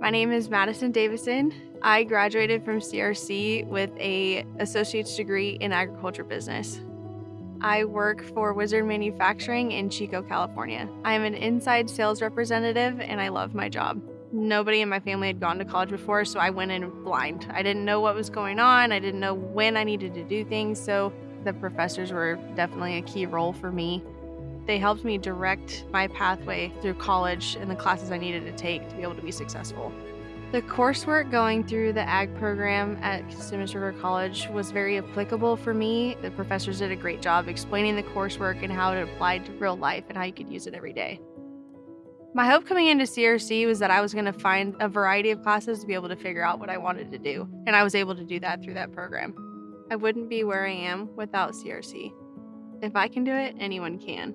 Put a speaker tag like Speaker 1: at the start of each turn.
Speaker 1: My name is Madison Davison. I graduated from CRC with a associate's degree in agriculture business. I work for Wizard Manufacturing in Chico, California. I am an inside sales representative and I love my job. Nobody in my family had gone to college before, so I went in blind. I didn't know what was going on. I didn't know when I needed to do things, so the professors were definitely a key role for me. They helped me direct my pathway through college and the classes I needed to take to be able to be successful. The coursework going through the ag program at Cosumnes River College was very applicable for me. The professors did a great job explaining the coursework and how it applied to real life and how you could use it every day. My hope coming into CRC was that I was going to find a variety of classes to be able to figure out what I wanted to do, and I was able to do that through that program. I wouldn't be where I am without CRC. If I can do it, anyone can.